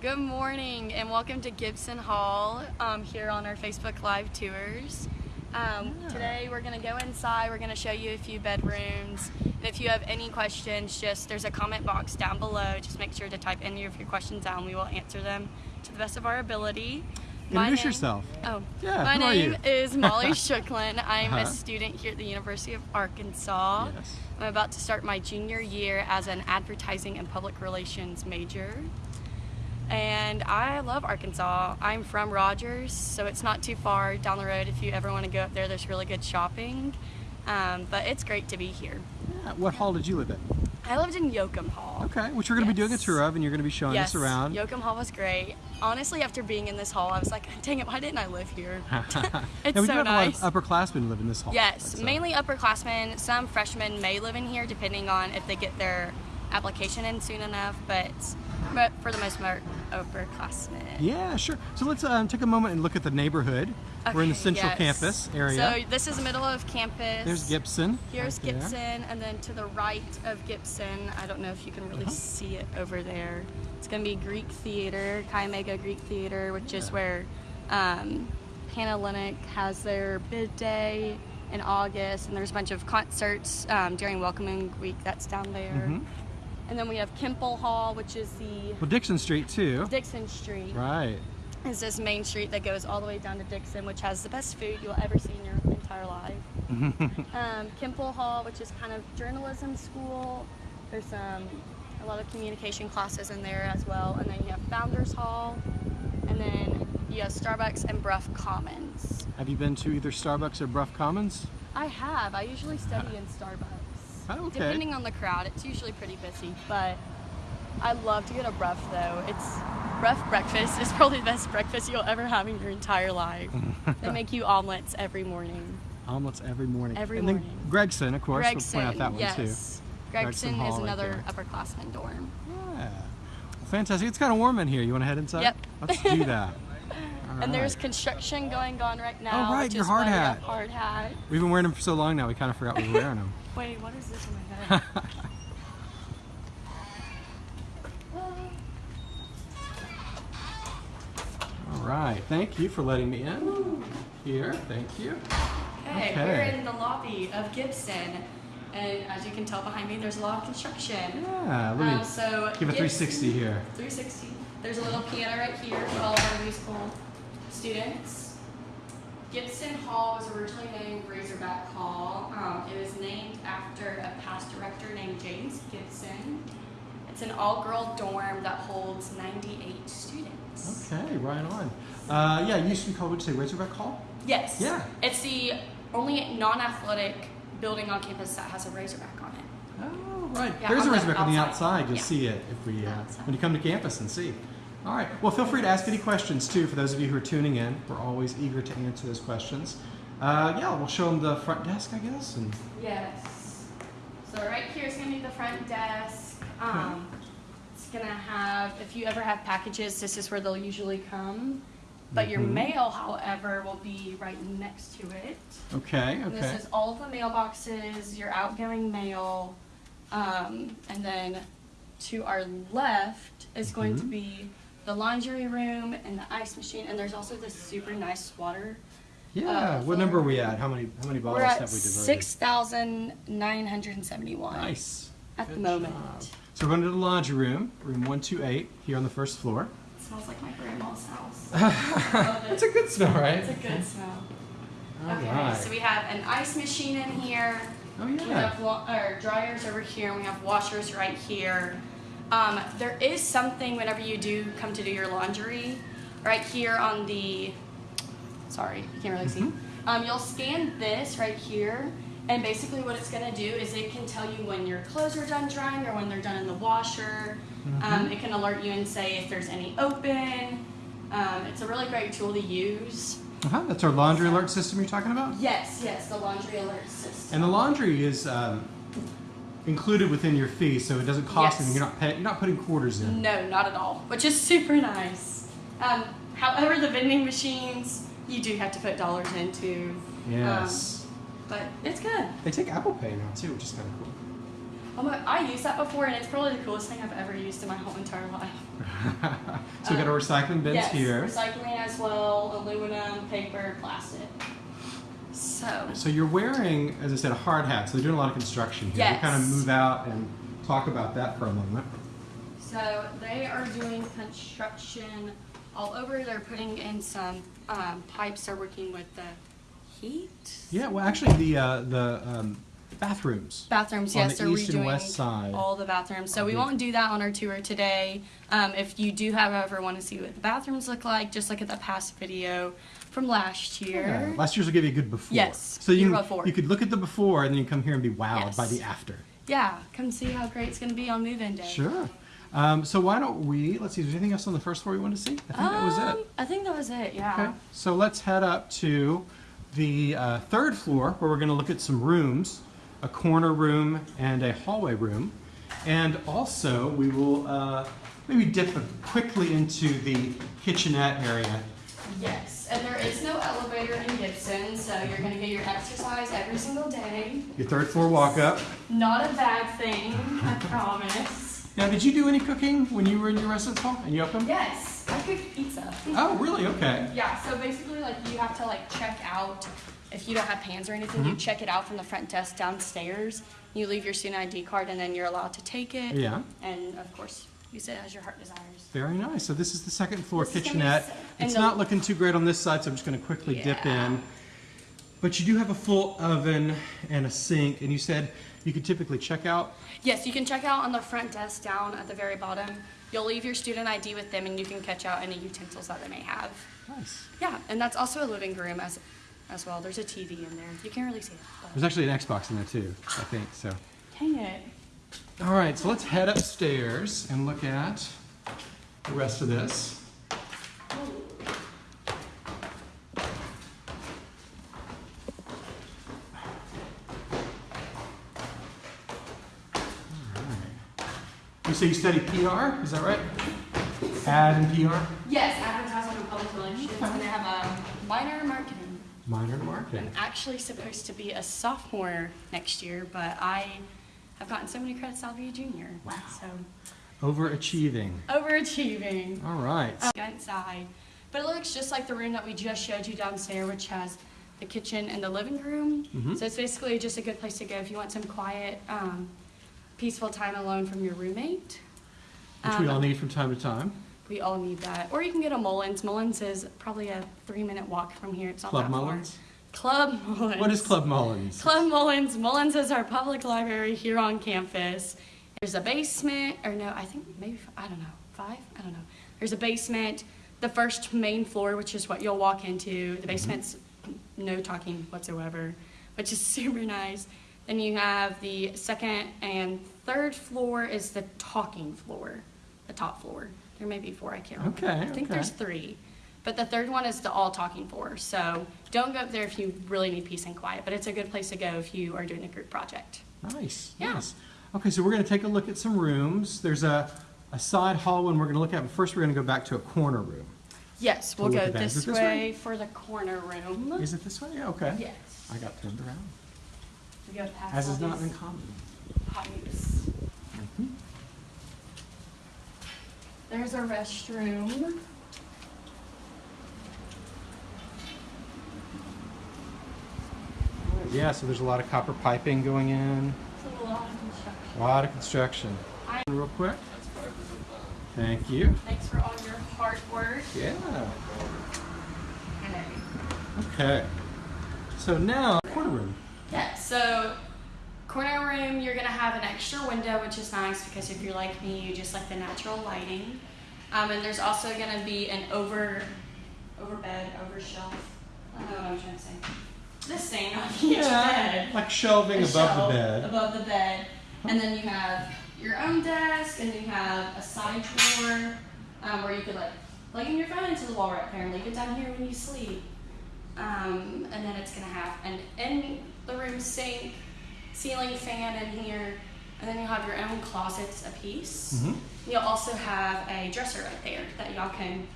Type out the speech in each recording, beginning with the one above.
Good morning and welcome to Gibson Hall um, here on our Facebook Live tours. Um, Yeah. Today we're going to go inside, we're going to show you a few bedrooms. And if you have any questions, just there's a comment box down below. Just make sure to type any of your questions down. We will answer them to the best of our ability. My Introduce name- yourself. Oh, Yeah, my name is Molly Strickland. I'm Uh-huh. a student here at the University of Arkansas. Yes. I'm about to start my junior year as an advertising and public relations major. And I love Arkansas. I'm from Rogers, so it's not too far down the road. If you ever want to go up there, there's really good shopping. Um, but it's great to be here. Yeah, What hall did you live in? I lived in Yoakum Hall. Okay, which we're going to be doing a tour of, and you're going to be showing Yes, us around. Yoakum Hall was great. Honestly, after being in this hall, I was like, dang it, why didn't I live here? It's now, we do so have nice. a lot of upperclassmen live in this hall. Yes, so- mainly upperclassmen. Some freshmen may live in here depending on if they get their application in soon enough, but, but for the most part, upperclassmen. Yeah, sure. So let's um, take a moment and look at the neighborhood. We're in the central yes. campus area. So this is the middle of campus. There's Gibson. Here's right there. Gibson, and then to the right of Gibson, I don't know if you can really Uh-huh. see it over there. It's going to be Greek Theater, Chi Omega Greek Theater, which is where um, Panhellenic has their bid day in August, and there's a bunch of concerts um, during Welcoming Week that's down there. Mhm. And then we have Kimpel Hall, which is the Well, Dickson Street too. Dickson Street. Right. It's this main street that goes all the way down to Dickson, which has the best food you'll ever see in your entire life. um, Kimpel Hall, which is kind of journalism school. There's um, a lot of communication classes in there as well. And then you have Founders Hall, and then you have Starbucks and Brough Commons. have you been to either Starbucks or Brough Commons? I have. I usually study in Starbucks. Oh, okay. Depending on the crowd, it's usually pretty busy, but I love to get a Brough though. It's Brough breakfast is probably the best breakfast you'll ever have in your entire life. they make you omelets every morning. Omelets every morning. Every and morning. then Gregson, of course. Gregson, we'll point out that yes. one too. Gregson, Hall is another there. upperclassman dorm. Yeah. Fantastic. It's kind of warm in here. You want to head inside? Yep. Let's do that. All And there's construction going on right now. Oh, right, your hard why we have hat. Hard hat. We've been wearing them for so long now, we kind of forgot we were wearing them. Wait, what is this in my head? All right. Thank you for letting me in. Here. Thank you. Okay, Okay. we're in the lobby of Gibson, and as you can tell behind me, there's a lot of construction. Yeah. Let me Um, so give a Gibson- 360 here. 360. There's a little piano right here for all of our musical students. Gibson Hall was originally named Razorback Hall. Um, it was named after a past director named James Gibson. It's an all-girl dorm that holds 98 students. Okay. Right on. Uh, yeah. You used to be called. Would you say Razorback Hall? Yes. Yeah. It's the only non-athletic building on campus that has a Razorback on it. Oh, right. Yeah, There's a the Razorback on the outside. outside. You'll Yeah. see it if we uh, when you come to campus and see. All right. Well, feel free to ask any questions too. For those of you who are tuning in, we're always eager to answer those questions. Uh, yeah, we'll show them the front desk, I guess, and Yes. So right here is gonna be the front desk. Um, it's gonna have, if you ever have packages, this is where they'll usually come. But your Mhm. mail, however, will be right next to it. okay, And okay. This is all the mailboxes, your outgoing mail. Um, and then to our left is going to Mhm. be the laundry room and the ice machine. And there's also this super nice water Yeah. uh, what number are we at? How many how many bottles have we diverted? six thousand nine hundred and seventy-one. Nice. At the moment. job. So we're going to the laundry room, room one two eight, here on the first floor. It smells like my grandma's house. It. It's a good smell, right? It's a good smell. All okay, right. so we have an ice machine in here. oh We yeah. have wa- or dryers over here, and we have washers right here. Um, there is something whenever you do come to do your laundry, right here on the. Sorry, you can't really see. Mm-hmm. Um, you'll scan this right here, and basically what it's gonna do is it can tell you when your clothes are done drying or when they're done in the washer. Um, Mhm. it can alert you and say if there's any open. Um, it's a really great tool to use. Uh-huh. That's our laundry alert system you're talking about. Yes, yes, the laundry alert system. And the laundry is um, included within your fee, so it doesn't cost Yes. anything. You're not pay- you're not putting quarters in. No, not at all, which is super nice. Um, however, the vending machines you do have to put dollars into. Yes. But it's good. they take Apple Pay now too, which is kind of cool. Oh my, I used that before, and it's probably the coolest thing I've ever used in my whole entire life. So we got our recycling bins yes, here. recycling as well, aluminum, paper, plastic. So, So you're wearing, as I said, a hard hat. So they're doing a lot of construction here. We kind of move out and talk about that for a moment. so they are doing construction all over. They're putting in some um, pipes. They're working with the heat. Yeah, well, actually, the uh, the um, bathrooms. Bathrooms, On the they're east and west side. all the bathrooms. So we won't do that on our tour today. Um, if you do, however, want to see what the bathrooms look like, just look at the past video from last year. Yeah, Last year's will give you a good before. Yes, So you before. you could look at the before and then you come here and be wowed by the after. Yeah, come see how great it's going to be on move-in day. Sure. Um, so why don't we? Let's see. Is there anything else on the first floor you want to see? I think that was Um, it. I think that was it. Yeah. Okay. So let's head up to the uh, third floor where we're going to look at some rooms, a corner room and a hallway room, and also we will uh, maybe dip quickly into the kitchenette area. Yes, and there is no elevator in Gibson, so you're going to get your exercise every single day. Your third floor walk up. Not a bad thing, I promise. Now, did you do any cooking when you were in your residence hall and you opened? Yes, I cooked pizza. Oh, really? Okay. Yeah, so basically, like, you have to, like, check out, if you don't have pans or anything, Mm-hmm. you check it out from the front desk downstairs. You leave your student ID card, and then you're allowed to take it. Yeah. And, of course, use it as your heart desires. Very nice. So this is the second floor This is gonna be kitchenette. It's not looking too great on this side, so I'm just going to quickly dip in. But you do have a full oven and a sink, and you said you could typically check out. Yes, you can check out on the front desk down at the very bottom. You'll leave your student ID with them, and you can catch out any utensils that they may have. Nice. Yeah, and that's also a living room as, as well. There's a TV in there. You can't really see it. But There's actually an Xbox in there too, I think. So. dang it. All right, so let's head upstairs and look at the rest of this. All right. You say you study PR, is that right? Ad and PR? Yes, advertising and public relations, and I have a minor in marketing. Minor in marketing. I'm actually supposed to be a sophomore next year, but I have gotten so many credits, I'll be a junior. Wow. So Overachieving. overachieving. All right. Um, go inside. But it looks just like the room that we just showed you downstairs, which has the kitchen and the living room. Mhm. So it's basically just a good place to go if you want some quiet, um, peaceful time alone from your roommate. Which we Um, all need from time to time. We all need that. Or you can get a Mullins. Mullins is probably a three minute walk from here. It's not Club that far. Club Mullins. What is Club Mullins? Club Mullins. Mullins is our public library here on campus. There's a basement, or no, I think maybe, I don't know, five? I don't know. There's a basement, the first main floor, which is what you'll walk into. The mm-hmm. basement's no talking whatsoever, which is super nice. Then you have the second and third floor is the talking floor, the top floor. There may be four, I can't remember. Okay, I think okay. there's three. But the third one is the all talking floor. So don't go up there if you really need peace and quiet, but it's a good place to go if you are doing a group project. Nice. Yeah. Nice. Okay, so we're going to take a look at some rooms. There's a, a side hall one we're going to look at, but first we're going to go back to a corner room. Yes, we'll go at that. Is this this way way? for the corner room. Is it this way? Yeah, okay. Yes. I got turned around. We go past As is not uncommon. pipes. Mhm. There's a restroom. Yeah, so there's a lot of copper piping going in. It's a lot of construction. A lot of construction. I- Real quick. Thank you. Thanks for all your hard work. Yeah. Okay. Okay. So now, corner room. Yeah, so corner room, you're gonna have an extra window, which is nice because if you're like me, you just like the natural lighting. Um, and there's also gonna be an over, over bed, over shelf. I don't know what I'm trying to say. This thing on each bed. like shelving above shelf the bed. Above the bed. And then you have your own desk, and you have a side drawer um, where you could like plug in your phone into the wall right there and leave it down here when you sleep. Um, and then it's gonna have an in the room sink, ceiling fan in here, and then you'll have your own closets a piece. Mhm. You'll also have a dresser right there that y'all can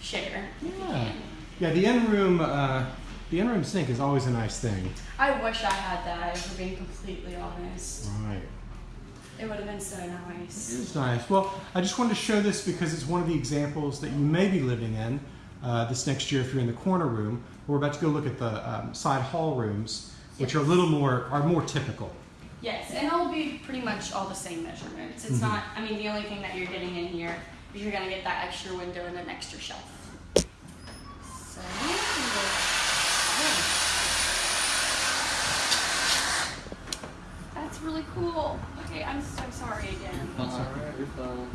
share. Yeah. Yeah, the in-room, uh, the in-room sink is always a nice thing. I wish I had that, if we're being completely honest. Right. It would have been so nice. It's nice. Well, I just wanted to show this because it's one of the examples that you may be living in uh, this next year if you're in the corner room. We're about to go look at the um, side hall rooms, which are a little more are more typical. Yes, and it'll be pretty much all the same measurements. It's Mhm. not, I mean, the only thing that you're getting in here is you're gonna get that extra window and an extra shelf. So, that's really cool. Okay, I'm so sorry again. That's all right. You're fine.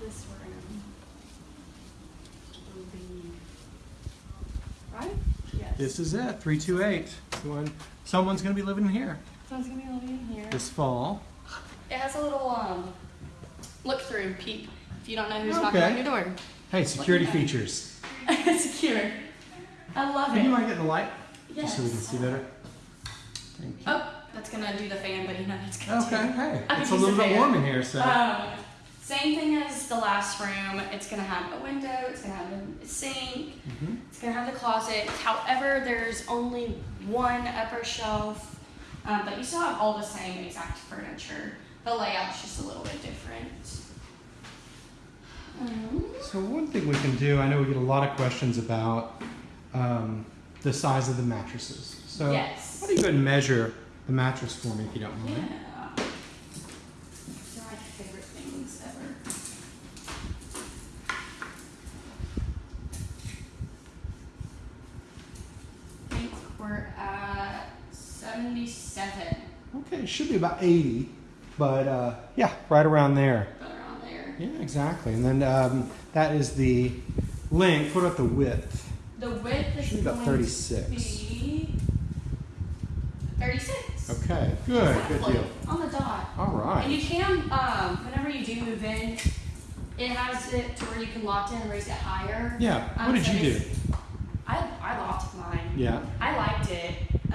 This room will be, right? Yes. This is it, 328. Someone's going to be living here Someone's gonna be living in here. This fall. It has a little um look through peep if you don't know who's knocking on your door. Hey, security at features. secure. I love you it. mind getting the light Yes. just so we can see better? Thank you. Oh, that's gonna do the fan, but you know it's gonna Okay, do. hey, I it's a little bit fan. warm in here, so. Um, same thing as the last room. It's gonna have a window. It's gonna have a sink. Mhm. It's gonna have the closet. However, there's only one upper shelf, um, but you still have all the same exact furniture. The layout's just a little bit different. Um, So one thing we can do, I know we get a lot of questions about um, the size of the mattresses. So yes. why don't you go ahead and measure the mattress for me if you don't Yeah. mind? They're my favorite things ever. I think we're at 77, Okay, it should be about 80, but uh, yeah, right around there. but around there. Yeah, exactly. And then um, that is the length. What about the width? The width is Should be about 36. be 36. Okay, good, good deal. On the dot. All right. And you can, um, whenever you do move in, it has it to where you can lock it in and raise it higher. Yeah, Um, what did so you do? I, I locked mine. Yeah. I liked it.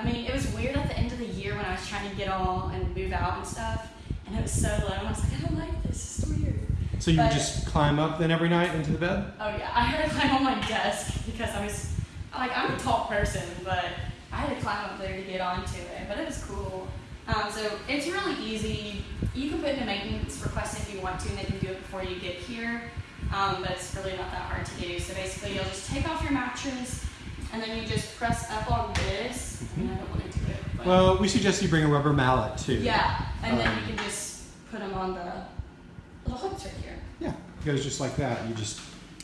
I mean, it was weird at the end of the year when I was trying to get all and move out and stuff, and it was so low. And I was like, I don't like this. It's weird. So you would just climb up then every night into the bed? Oh yeah, I had to climb on my desk because I was like, I'm a tall person, but I had to climb up there to get onto it. But it was cool. Um, so it's really easy. You can put in a maintenance request if you want to, and they can do it before you get here. Um, but it's really not that hard to do. So basically, you'll just take off your mattress, and then you just press up on this. I, mean, I don't want to do it. But Well, we suggest you bring a rubber mallet too. yeah, and then Um, you can just put them on the little hooks right here. Yeah, it goes just like that. You just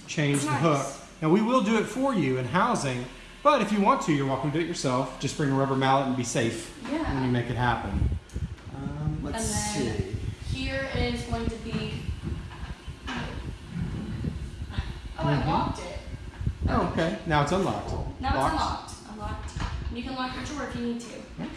change the hook. Now we will do it for you in housing, but if you want to, you're welcome to do it yourself. Just bring a rubber mallet and be safe when you make it happen. Um, let's And then- see. Here is going to be. Oh, Mhm. I locked it. Oh, okay. Now it's unlocked. Now Locked? it's unlocked. Unlocked. And You can lock your drawer if you need to.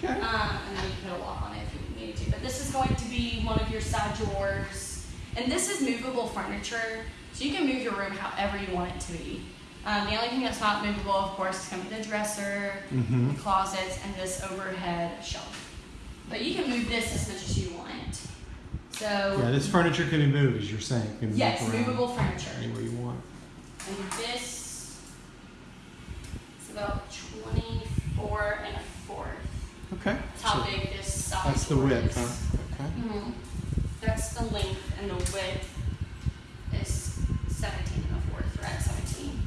Okay. Um, and then you can put a lock on it if you need to. But this is going to be one of your side drawers. And this is movable furniture, so you can move your room however you want it to be. Um, the only thing that's not movable, of course, is going to be the dresser, Mm-hmm. the closets, and this overhead shelf. But you can move this as much as you want. So, Yeah, this furniture can be moved, as you're saying. Can yes, movable furniture. anywhere you want. And this about 24 and a fourth. Okay. That's how So big this size that's the width, is. huh? Okay. Mhm. That's the length, and the width is 17 and a fourth. We're at 17.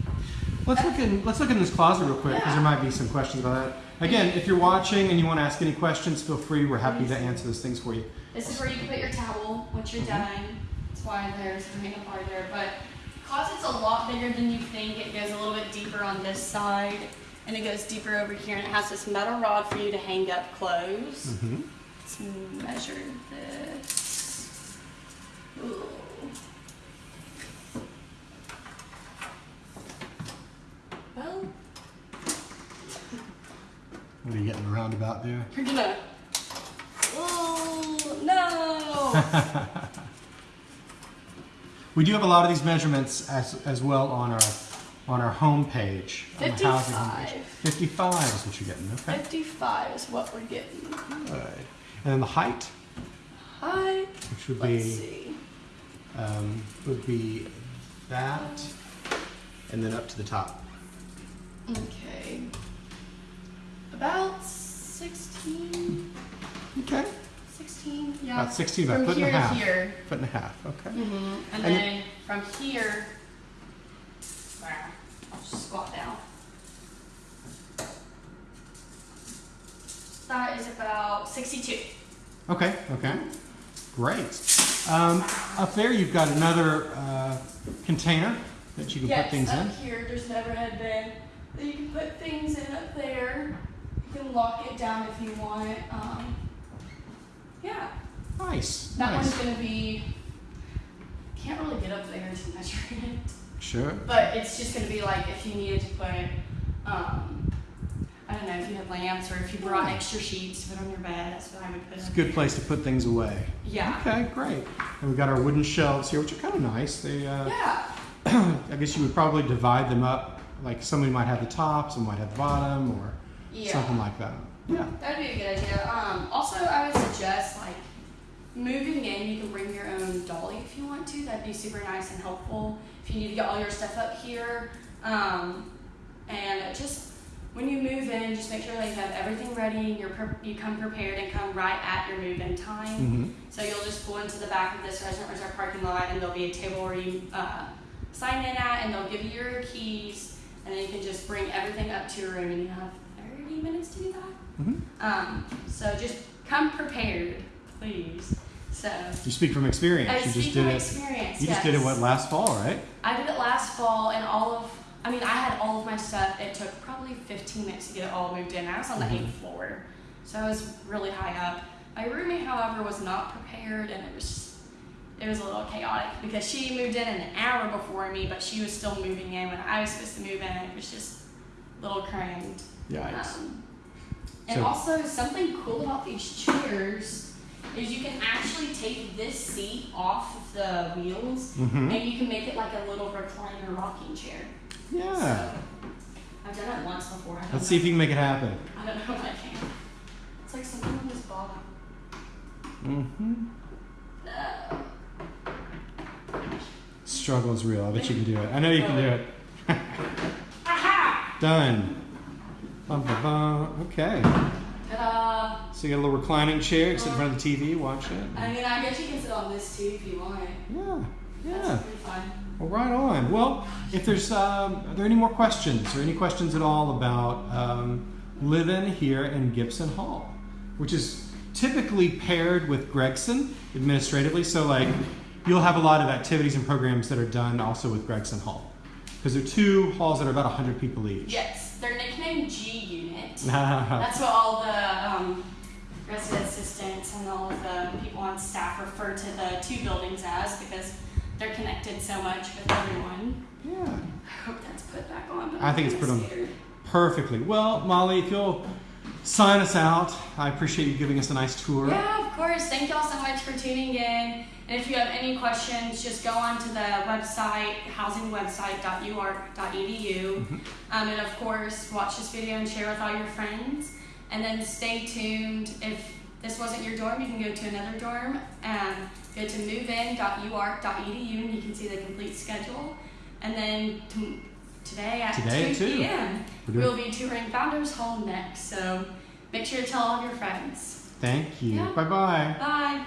Let's look in. Let's look in this closet real quick because there might be some questions about that. Again, if you're watching and you want to ask any questions, feel free. We're happy to answer those things for you. This is where you can put your towel once you're done. That's why there's a hang up bar there. But closet's a lot bigger than you think. It goes a little bit deeper on this side, and it goes deeper over here, and it has this metal rod for you to hang up clothes. Mm-hmm. Let's measure this. Ooh. Well, What are you getting around about there? you're gonna. Oh no! We do have a lot of these measurements as, as well on our on our home page. on the housing homepage. 55. 55 is what you're getting. Okay. 55 is what we're getting. Good. And then the height. height. which would Let's be see. um, would be that, and then up to the top. Okay. About 16. Okay. 16, yeah. About 16, about From foot and a half. here. Foot and a half. Okay. hmm And, And then from here, wow, I'll just squat down. That is about 62. Okay. Okay. Great. Um, up there, you've got another uh, container that you can yes, put things up in. here, there's never had been. That you can put things in up there. You can lock it down if you want. Um, yeah, Nice. that nice. one's gonna be. Can't really get up there to measure it. Sure. But it's just gonna be like if you needed to put, um, I don't know, if you had lamps or if you brought extra sheets to put on your bed, that's what I would put. It's a good place to put things away. Yeah. Okay, great. And we've got our wooden shelves here, which are kind of nice. They, uh, Yeah. I guess you would probably divide them up. Like somebody might have the top, some might have the bottom, or Yeah. something like that. Yeah. That'd be a good idea. Um, also, I would suggest like moving in. You can bring your own dolly if you want to. That'd be super nice and helpful if you need to get all your stuff up here. Um, and just when you move in, just make sure that you have everything ready. and You're you come prepared and come right at your move-in time. hmm So you'll just pull into the back of this resident resort parking lot, and there'll be a table where you uh, sign in at, and they'll give you your keys, and then you can just bring everything up to your room, and you have 30 minutes to do that. hmm Um, so just come prepared, please. So You speak from experience. I you speak just did from it. experience. You just did it what last fall, right? I did it last fall, and all of I mean I had all of my stuff. It took probably 15 minutes to get it all moved in. I was on the Mhm. eighth floor, so I was really high up. My roommate, however, was not prepared, and it was it was a little chaotic because she moved in an hour before me, but she was still moving in when I was supposed to move in. It was just a little crammed. Yikes. Um, and So- also, something cool about these chairs is you can actually take this seat off of the wheels hmm and you can make it like a little recliner rocking chair. Yeah. So, I've done it once before. Let's know. see if you can make it happen. I don't know if I can. It's like something on this bottom. hmm No. Struggle is real. I bet you can do it. I know you can do it. Done. Bum, bum, bum. Okay. Ta-da! So you got a little reclining chair. You can sit in front of the TV, watch it. I mean, I guess you can sit on this too if you want. Yeah. Yeah. That's pretty fun. Well, right on. Well, if there's, um, are there any more questions or any questions at all about um, living here in Gibson Hall, which is typically paired with Gregson administratively. So, like, you'll have a lot of activities and programs that are done also with Gregson Hall because they're two halls that are about 100 people each. Yes, they're nicknamed G Unit. That's what all the um, resident assistants and all of the people on staff refer to the two buildings as because they're connected so much with everyone. Yeah. I hope that's put back on. I I'm think it's put on. Perfectly. Well, Molly, if you'll sign us out, I appreciate you giving us a nice tour. Yeah, of course. Thank y'all so much for tuning in. And if you have any questions, just go on to the website, housingwebsite.uark.edu. Mhm. Um, and of course, watch this video and share with all your friends. And then stay tuned. If this wasn't your dorm, you can go to another dorm. Um, go to movein.uark.edu and you can see the complete schedule. And then today at Today at 2 2. p.m., we'll be touring Founders Hall next. So make sure to tell all your friends. Thank you. Yeah. Bye bye. Bye.